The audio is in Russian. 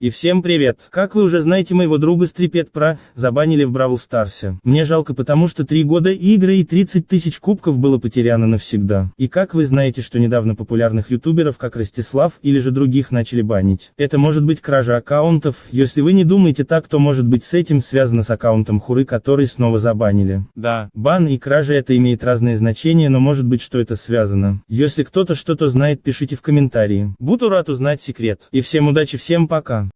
И всем привет! Как вы уже знаете моего друга Стрипет Про, забанили в Бравл Старсе. Мне жалко потому что три года игры и 30 тысяч кубков было потеряно навсегда. И как вы знаете, что недавно популярных ютуберов, как Ростислав или же других начали банить. Это может быть кража аккаунтов, если вы не думаете так, то может быть с этим связано с аккаунтом Хуры, который снова забанили. Да, бан и кража это имеет разные значения, но может быть что это связано. Если кто-то что-то знает, пишите в комментарии. Буду рад узнать секрет. И всем удачи, всем пока.